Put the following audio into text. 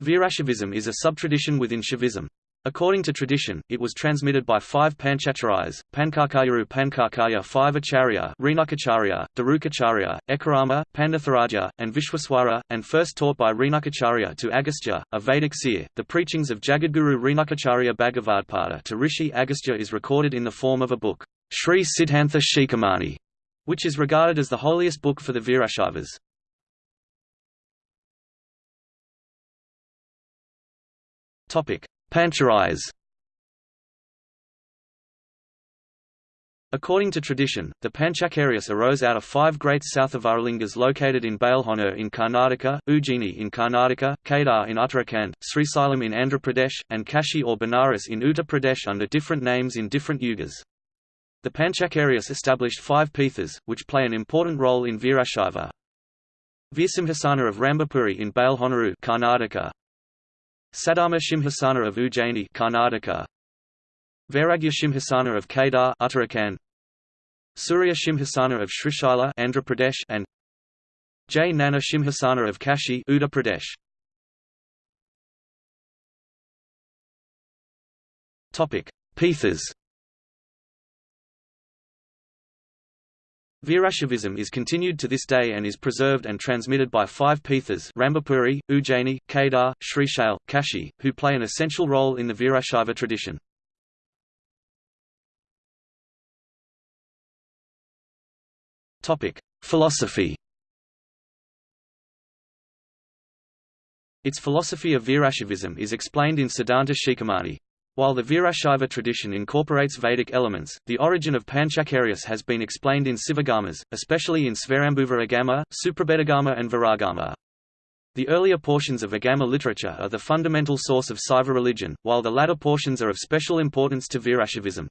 Virashaivism is a subtradition within Shaivism. According to tradition, it was transmitted by five Panchacharyas, Pankarkayaru Pankarkaya five Acharya Renukacharya, Darukacharya, Ekarama, Pandatharaja, and Vishwaswara, and first taught by Renukacharya to Agastya, a Vedic seer. The preachings of Jagadguru Renukacharya Bhagavadpada to Rishi Agastya is recorded in the form of a book, Sri Siddhantha Shikhamani, which is regarded as the holiest book for the Virashaivas. Topic: Pancharyas According to tradition, the Panchacharyas arose out of five great south Sauthavaralingas located in Balehonnur in Karnataka, Ujjaini in Karnataka, Kedar in Uttarakhand, Srisailam in Andhra Pradesh, and Kashi or Benares in Uttar Pradesh under different names in different yugas. The Panchacharyas established five pithas, which play an important role in Virashaiva. Virsimhasana of Rambapuri in Balehonnuru Karnataka, Saddharma Shimhasana of Ujjaini Karnataka. Vairagya Shimhasana of Kedar Uttarakhand. Surya Shimhasana of Srishaila Andhra Pradesh and Jnana Shimhasana of Kashi Uttar Pradesh. Topic. Pithas Virashaivism is continued to this day and is preserved and transmitted by five Pithas Rambapuri, Ujjaini, Kedar, Srishail, Kashi, who play an essential role in the Virashaiva tradition. Philosophy Its philosophy of Virashaivism is explained in Siddhanta Shikhamani. While the Virashaiva tradition incorporates Vedic elements, the origin of Panchacharyas has been explained in Sivagamas, especially in Svayambhuva Agama, Suprabhedagama and Viragama. The earlier portions of Agama literature are the fundamental source of Saiva religion, while the latter portions are of special importance to Virashaivism.